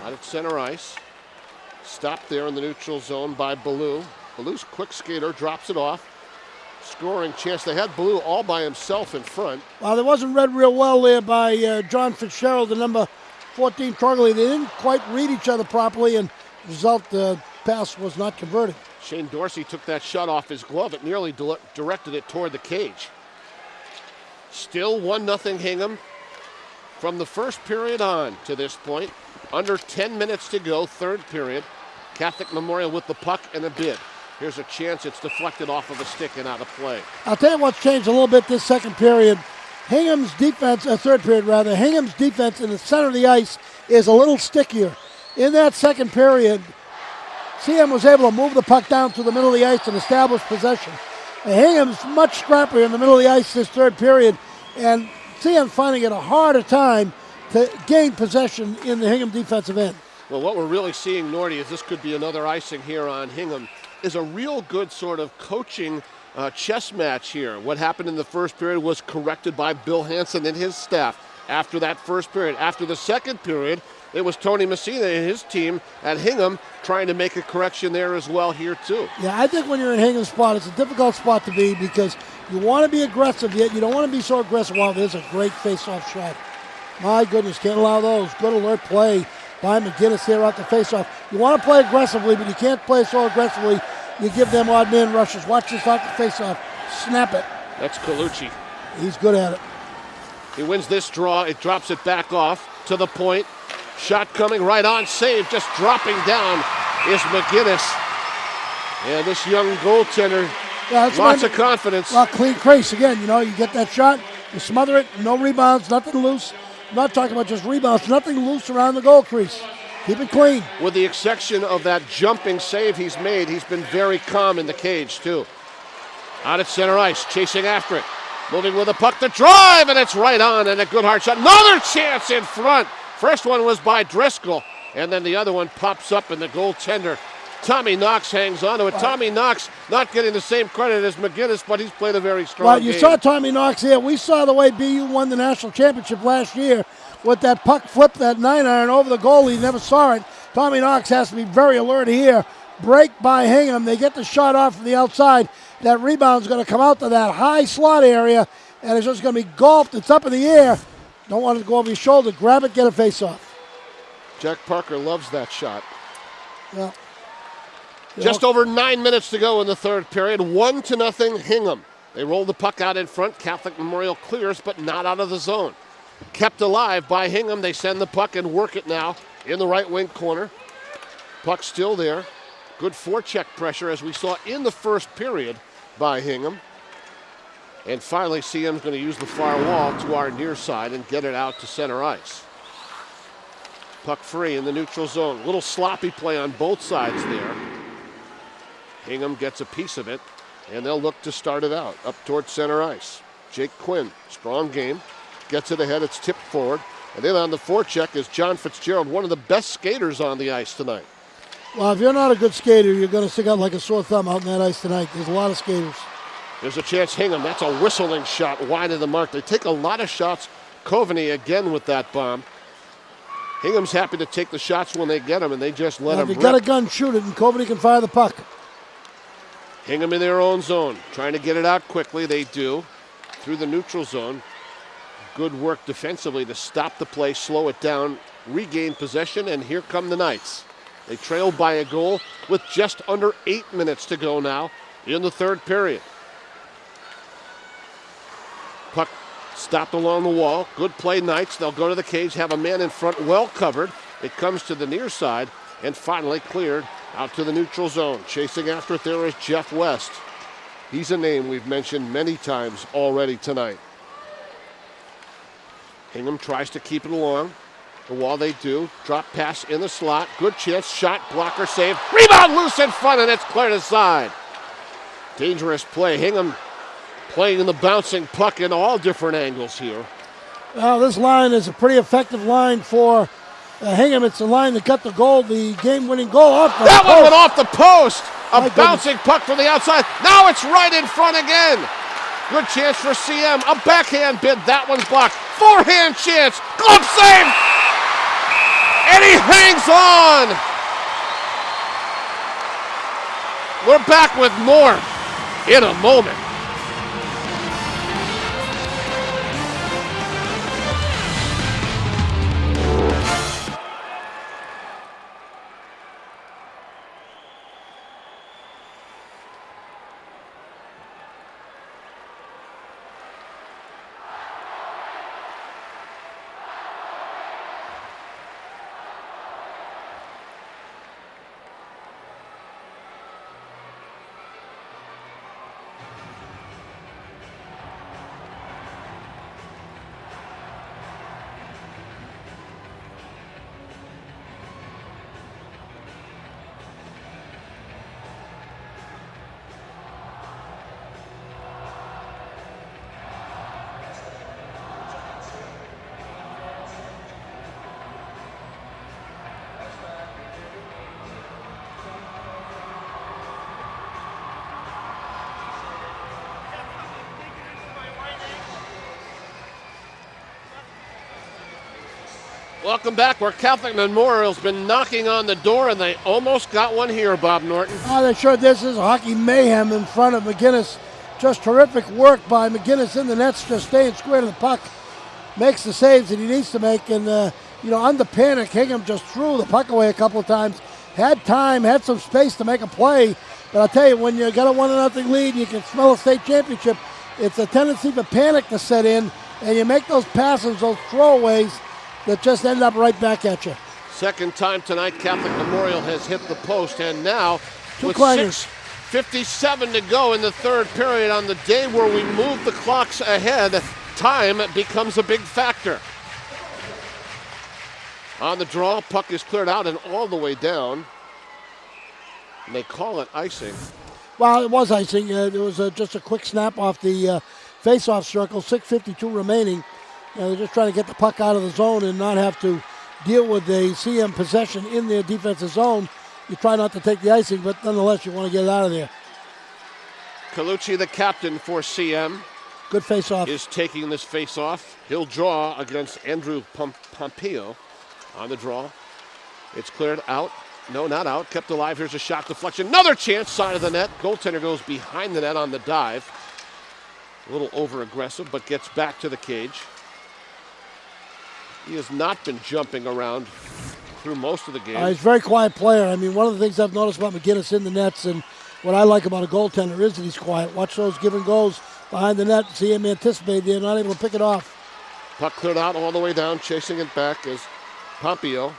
Out at center ice. Stopped there in the neutral zone by Ballou. Ballou's quick skater drops it off. Scoring chance. They had Ballou all by himself in front. Well, it wasn't read real well there by uh, John Fitzgerald, the number 14 Trongoli. They didn't quite read each other properly, and result, the pass was not converted. Shane Dorsey took that shot off his glove. It nearly directed it toward the cage. Still 1 0 Hingham from the first period on to this point. Under 10 minutes to go, third period. Catholic Memorial with the puck and a bid. Here's a chance it's deflected off of a stick and out of play. I'll tell you what's changed a little bit this second period. Hingham's defense, uh, third period rather, Hingham's defense in the center of the ice is a little stickier. In that second period, CM was able to move the puck down to the middle of the ice and establish possession. And Hingham's much scrappier in the middle of the ice this third period, and CM finding it a harder time to gain possession in the Hingham defensive end. Well, what we're really seeing, Nordy, is this could be another icing here on Hingham, is a real good sort of coaching uh, chess match here. What happened in the first period was corrected by Bill Hanson and his staff after that first period. After the second period, it was Tony Messina and his team at Hingham trying to make a correction there as well here too. Yeah, I think when you're in Hingham's spot, it's a difficult spot to be because you want to be aggressive, yet you don't want to be so aggressive. Wow, there's a great face-off shot. My goodness, can't allow those. Good alert play by McGinnis here out the faceoff. You want to play aggressively, but you can't play so aggressively. You give them odd man rushes. Watch this out the faceoff. Snap it. That's Colucci. He's good at it. He wins this draw. It drops it back off to the point. Shot coming right on. Save. Just dropping down is McGinnis. And this young goaltender, yeah, lots of confidence. Well, clean crease again. You know, you get that shot, you smother it, no rebounds, nothing loose. I'm not talking about just rebounds, nothing loose around the goal crease. Keep it clean. With the exception of that jumping save he's made, he's been very calm in the cage, too. Out at center ice, chasing after it. Moving with a puck to drive, and it's right on, and a good hard shot. Another chance in front. First one was by Driscoll, and then the other one pops up, and the goaltender Tommy Knox hangs on to it. Tommy Knox not getting the same credit as McGinnis, but he's played a very strong well, you game. saw Tommy Knox here. We saw the way BU won the national championship last year with that puck flip, that nine iron over the goalie. Never saw it. Tommy Knox has to be very alert here. Break by Hingham. They get the shot off from the outside. That rebound's going to come out to that high slot area, and it's just going to be golfed. It's up in the air. Don't want it to go over your shoulder. Grab it, get a face off. Jack Parker loves that shot. Yeah. Just over nine minutes to go in the third period. One to nothing, Hingham. They roll the puck out in front. Catholic Memorial clears, but not out of the zone. Kept alive by Hingham. They send the puck and work it now in the right wing corner. Puck still there. Good forecheck pressure as we saw in the first period by Hingham. And finally, CM's going to use the far wall to our near side and get it out to center ice. Puck free in the neutral zone. Little sloppy play on both sides there. Hingham gets a piece of it, and they'll look to start it out up towards center ice. Jake Quinn, strong game, gets it ahead. It's tipped forward. And then on the forecheck is John Fitzgerald, one of the best skaters on the ice tonight. Well, if you're not a good skater, you're going to stick out like a sore thumb out in that ice tonight. There's a lot of skaters. There's a chance Hingham. That's a whistling shot wide of the mark. They take a lot of shots. Coveney again with that bomb. Hingham's happy to take the shots when they get them, and they just let well, them. If you got a gun, shoot it, and Coveney can fire the puck. Hingham in their own zone, trying to get it out quickly. They do through the neutral zone. Good work defensively to stop the play, slow it down, regain possession, and here come the Knights. They trail by a goal with just under eight minutes to go now in the third period. Puck Stopped along the wall. Good play, Knights. They'll go to the cage, have a man in front well covered. It comes to the near side and finally cleared out to the neutral zone. Chasing after it there is Jeff West. He's a name we've mentioned many times already tonight. Hingham tries to keep it along. And while they do, drop pass in the slot. Good chance, shot, blocker save. Rebound loose in front, and it's cleared aside. Dangerous play. Hingham playing in the bouncing puck in all different angles here. Well, this line is a pretty effective line for uh, Hingham. It's the line that got the goal, the game-winning goal off the That post. one went off the post. A My bouncing puck from the outside. Now it's right in front again. Good chance for CM. A backhand bid. That one's blocked. Forehand chance. Glove save. And he hangs on. We're back with more in a moment. Welcome back. Where Catholic Memorial's been knocking on the door, and they almost got one here, Bob Norton. Oh, they sure this is hockey mayhem in front of McGinnis. Just terrific work by McGinnis in the nets, just staying square to the puck. Makes the saves that he needs to make, and uh, you know, under panic, Hingham just threw the puck away a couple of times. Had time, had some space to make a play, but I'll tell you, when you got a one to nothing lead, you can smell a state championship. It's a tendency for panic to set in, and you make those passes, those throwaways that just end up right back at you. Second time tonight, Catholic Memorial has hit the post, and now Two with clangers. 6.57 to go in the third period, on the day where we move the clocks ahead, time becomes a big factor. On the draw, puck is cleared out and all the way down. And they call it icing. Well, it was icing. Uh, there was uh, just a quick snap off the uh, face-off circle. 6:52 remaining. Uh, they're just trying to get the puck out of the zone and not have to deal with a CM possession in their defensive zone. You try not to take the icing, but nonetheless, you want to get it out of there. Colucci, the captain for CM, Good face-off. is taking this face-off. He'll draw against Andrew Pom- Pompeo on the draw. It's cleared out. No, not out. Kept alive. Here's a shot deflection. Another chance, side of the net. Goaltender goes behind the net on the dive. A little over aggressive, but gets back to the cage. He has not been jumping around through most of the game. Uh, he's a very quiet player. I mean, one of the things I've noticed about McGinnis in the nets, and what I like about a goaltender is that he's quiet. Watch those give and goes behind the net. See him anticipate. They're not able to pick it off. Puck cleared out all the way down, chasing it back is Pompeo.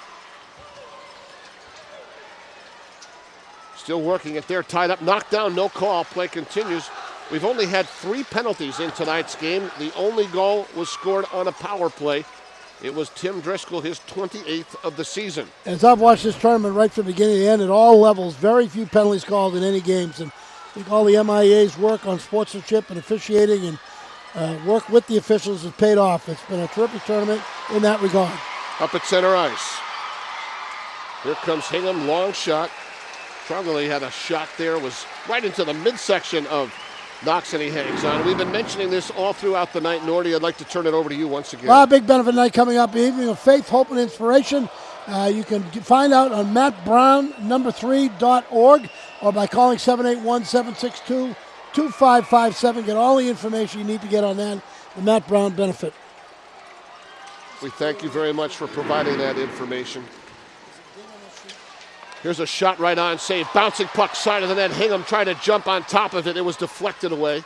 Still working it there, tied up, knocked down, no call. Play continues. We've only had three penalties in tonight's game. The only goal was scored on a power play. It was Tim Driscoll, his 28th of the season. As I've watched this tournament right from the beginning to end at all levels, very few penalties called in any games. And I think all the MIAA's work on sportsmanship and officiating and uh, work with the officials has paid off. It's been a terrific tournament in that regard. Up at center ice. Here comes Hingham, long shot. Trongoli had a shot there, was right into the midsection of Knox, and he hangs on. We've been mentioning this all throughout the night. Nordy, I'd like to turn it over to you once again. Well, big benefit night coming up, evening of faith, hope, and inspiration. Uh, you can find out on mattbrown number three dot org or by calling 781-762-2557. Get all the information you need to get on that, the Matt Brown benefit. We thank you very much for providing that information. Here's a shot right on, save. Bouncing puck, side of the net. Hingham trying to jump on top of it. It was deflected away.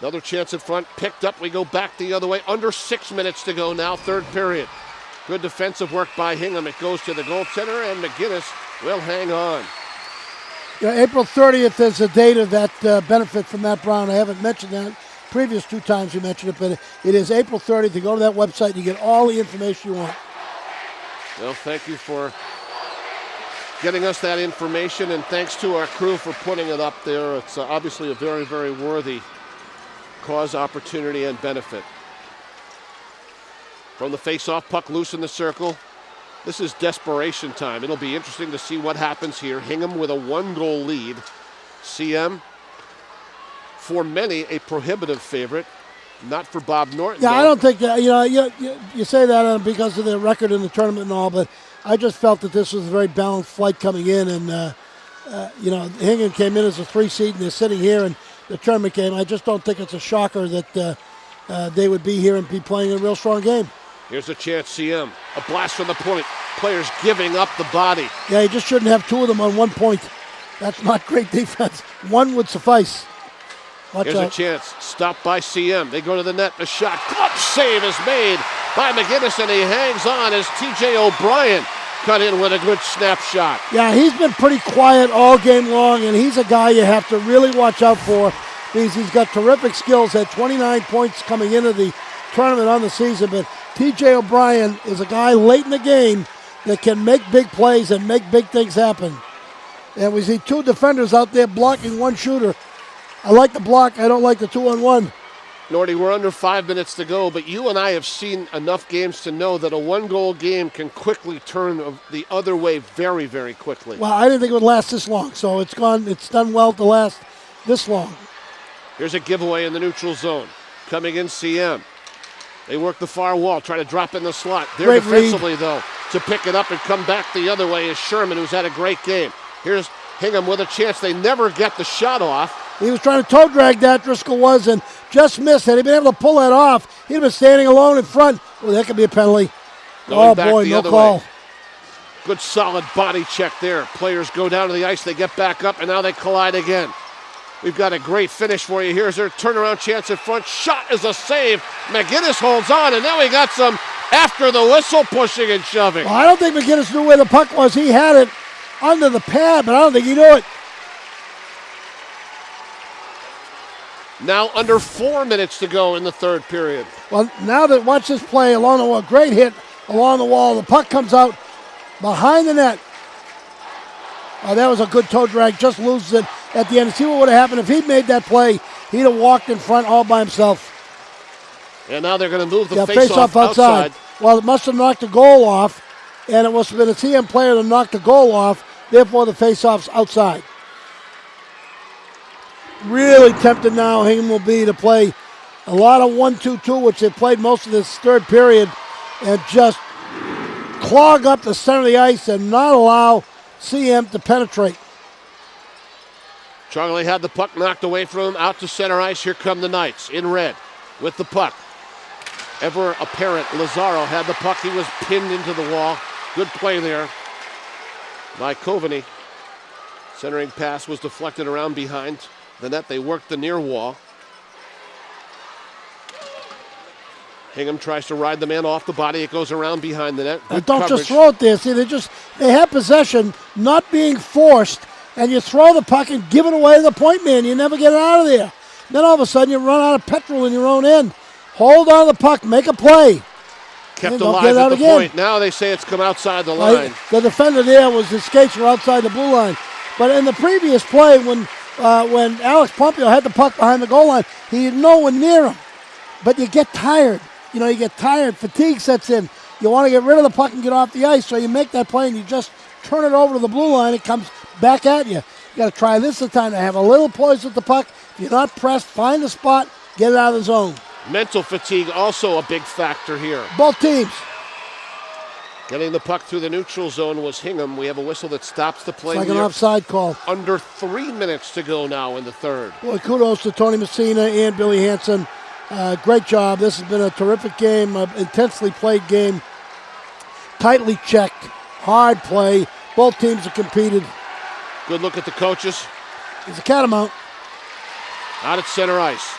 Another chance in front, picked up. We go back the other way. Under six minutes to go now, third period. Good defensive work by Hingham. It goes to the goaltender, and McGinnis will hang on. Yeah, April 30th is the date of that uh, benefit from Matt Brown. I haven't mentioned that previous two times we mentioned it, but it is April 30th. You go to that website, and you get all the information you want. Well, thank you for getting us that information, and thanks to our crew for putting it up there. It's uh, obviously a very, very worthy cause, opportunity, and benefit. From the face-off, puck loose in the circle. This is desperation time. It'll be interesting to see what happens here. Hingham with a one-goal lead. CM, for many, a prohibitive favorite. Not for Bob Norton. Yeah, though. I don't think that, you know, you, you, you say that uh, because of the record in the tournament and all, but I just felt that this was a very balanced flight coming in. And, uh, uh, you know, Hingham came in as a three seed and they're sitting here and the tournament game. I just don't think it's a shocker that uh, uh, they would be here and be playing a real strong game. Here's a chance, CM. A blast from the point. Players giving up the body. Yeah, you just shouldn't have two of them on one point. That's not great defense. One would suffice. Watch Here's out. a chance. Stopped by CM. They go to the net. A shot. Glove save is made by McGinnis, and he hangs on as TJ O'Brien cut in with a good snapshot. Yeah, he's been pretty quiet all game long, and he's a guy you have to really watch out for because he's got terrific skills. Had 29 points coming into the tournament on the season, but TJ O'Brien is a guy late in the game that can make big plays and make big things happen. And we see two defenders out there blocking one shooter. I like the block. I don't like the two on one. Norty, we're under five minutes to go, but you and I have seen enough games to know that a one goal game can quickly turn the other way very, very quickly. Well, I didn't think it would last this long, so it's gone. It's done well to last this long. Here's a giveaway in the neutral zone. Coming in CM. They work the far wall, try to drop in the slot. There Great defensively, though, to pick it up and come back the other way is Sherman, who's had a great game. Here's Hingham with a chance. They never get the shot off. He was trying to toe drag that, Driscoll was, and just missed. Had he been able to pull that off, he'd have been standing alone in front. Well, that could be a penalty. Going oh, boy, no call. way. Good solid body check there. Players go down to the ice, they get back up, and now they collide again. We've got a great finish for you. Here's their turnaround chance in front. Shot is a save. McGinnis holds on, and now we got some after the whistle pushing and shoving. Well, I don't think McGinnis knew where the puck was. He had it under the pad, but I don't think he knew it. Now under four minutes to go in the third period. Well, now that watch this play along the wall, great hit along the wall. The puck comes out behind the net. Oh, that was a good toe drag. Just loses it at the end. See what would have happened if he'd made that play? He'd have walked in front all by himself. And now they're going to move the yeah, face, face off off outside. outside. Well, it must have knocked the goal off, and it must have been a CM player that knocked the goal off. Therefore, the face off's outside. Really tempted now, Hingham will be to play a lot of 1 2 2, which they played most of this third period, and just clog up the center of the ice and not allow CM to penetrate. Charlie had the puck knocked away from him out to center ice. Here come the Knights in red with the puck. Ever apparent Lazaro had the puck. He was pinned into the wall. Good play there by Coveney. Centering pass was deflected around behind the net. They worked the near wall. Hingham tries to ride the man off the body. It goes around behind the net. Good don't coverage. just throw it there. See, they just they have possession, not being forced, and you throw the puck and give it away to the point man. You never get it out of there. Then all of a sudden you run out of petrol in your own end. Hold on to the puck, make a play. Kept alive at out the again. point. Now they say it's come outside the Right? line. The defender there was his skates were outside the blue line. But in the previous play, when uh, when Alex Pompeo had the puck behind the goal line, he had no one near him. But you get tired. You know, you get tired. Fatigue sets in. You want to get rid of the puck and get off the ice, so you make that play and you just turn it over to the blue line. It comes back at you. You got to try this the time to have a little poise with the puck. If you're not pressed, find a spot, get it out of the zone. Mental fatigue also a big factor here. Both teams. Getting the puck through the neutral zone was Hingham. We have a whistle that stops the play. It's like an offside call. Under three minutes to go now in the third. Boy, kudos to Tony Messina and Billy Hanson. Uh, great job. This has been a terrific game, an intensely played game, tightly checked, hard play. Both teams have competed. Good look at the coaches. It's a catamount. Out at center ice.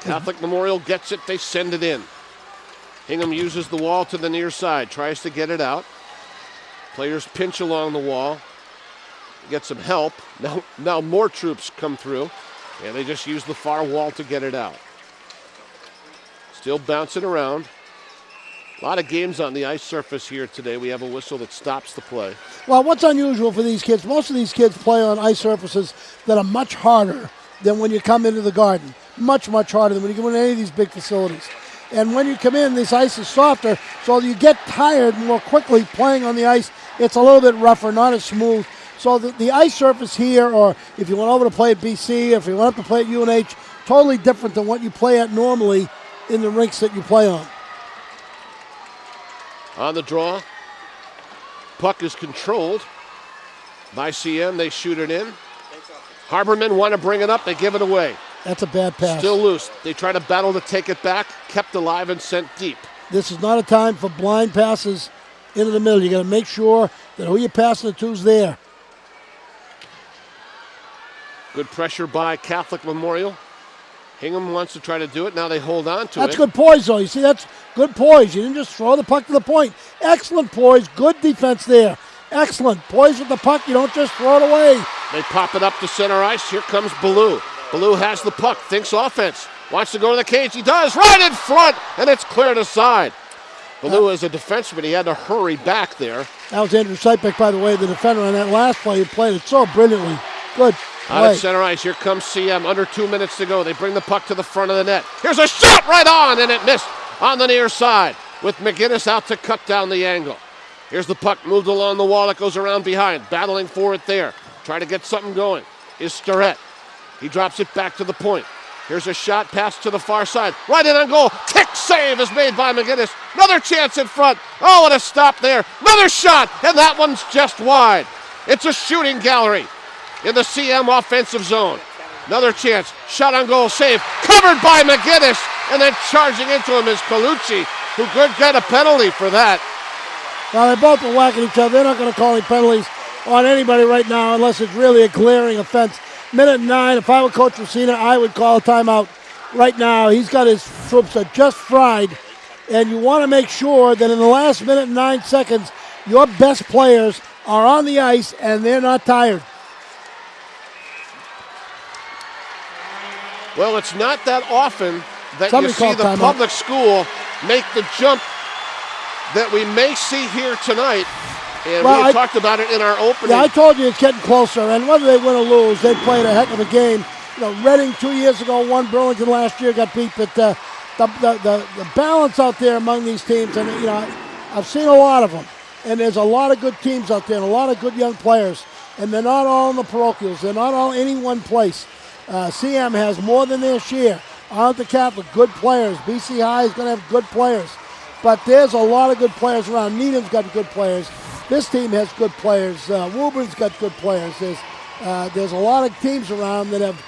Catholic Memorial gets it, they send it in. Hingham uses the wall to the near side, tries to get it out. Players pinch along the wall, get some help. Now, now more troops come through, and they just use the far wall to get it out. Still bouncing around. A lot of games on the ice surface here today. We have a whistle that stops the play. Well, what's unusual for these kids, most of these kids play on ice surfaces that are much harder than when you come into the garden. Much, much harder than when you go into any of these big facilities. And when you come in, this ice is softer, so you get tired more quickly playing on the ice. It's a little bit rougher, not as smooth. So the, the ice surface here, or if you went over to play at BC, if you went up to play at UNH, totally different than what you play at normally in the rinks that you play on. On the draw, puck is controlled by CM. They shoot it in. Harbormen want to bring it up. They give it away. That's a bad pass. Still loose. They try to battle to take it back. Kept alive and sent deep. This is not a time for blind passes into the middle. You got to make sure that who you're passing it to is there. Good pressure by Catholic Memorial. Hingham wants to try to do it. Now they hold on to That's it. That's good poise, though. You see, that's good poise. You didn't just throw the puck to the point. Excellent poise. Good defense there. Excellent. Poise with the puck. You don't just throw it away. They pop it up to center ice. Here comes Ballou. Ballou has the puck, thinks offense, wants to go to the cage. He does, right in front, and it's cleared aside. Ballou is a defenseman. He had to hurry back there. That was Andrew Sipek, by the way, the defender on that last play. He played it so brilliantly. Good. Out at center ice. Here comes CM. Under two minutes to go. They bring the puck to the front of the net. Here's a shot right on, and it missed on the near side with McGinnis out to cut down the angle. Here's the puck moved along the wall. It goes around behind. Battling for it there. Try to get something going. Is Starrett. He drops it back to the point. Here's a shot pass to the far side. Right in on goal. Kick save is made by McGinnis. Another chance in front. Oh, what a stop there. Another shot, and that one's just wide. It's a shooting gallery in the CM offensive zone. Another chance. Shot on goal. Save. Covered by McGinnis. And then charging into him is Colucci, who could get a penalty for that. Well, they both are whacking each other. They're not going to call any penalties on anybody right now unless it's really a glaring offense. Minute nine, if I were Coach Messina, I would call a timeout right now. He's got his troops are just fried, and you want to make sure that in the last minute and nine seconds, your best players are on the ice and they're not tired. Well, it's not that often that Somebody you see the public school make the jump that we may see here tonight. And Well, we I- talked about it in our opening. Yeah, I told you it's getting closer, and whether they win or lose, they played a heck of a game. You know, Reading two years ago won. Burlington last year got beat, but uh, the, the, the the balance out there among these teams, and you know, I've seen a lot of them, and there's a lot of good teams out there, and a lot of good young players, and they're not all in the parochials. They're not all any one place. Uh, CM has more than their share. The Catholic good players? BC High is going to have good players, but there's a lot of good players around. Needham's got good players. This team has good players. Uh, Woburn's got good players. There's uh, there's a lot of teams around that have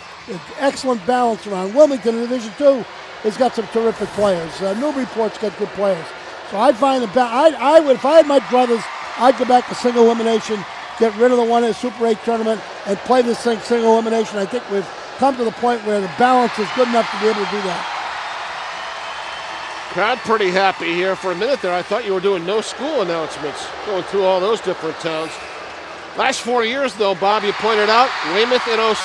excellent balance around. Wilmington in Division Two has got some terrific players. Uh, Newburyport's got good players. So I'd find the ba- I I would if I had my brothers, I'd go back to single elimination, get rid of the one in the Super 8 tournament, and play this thing single elimination. I think we've come to the point where the balance is good enough to be able to do that. Crowd pretty happy here for a minute there. I thought you were doing no school announcements, going through all those different towns. Last four years, though, Bob, you pointed out Weymouth in 06.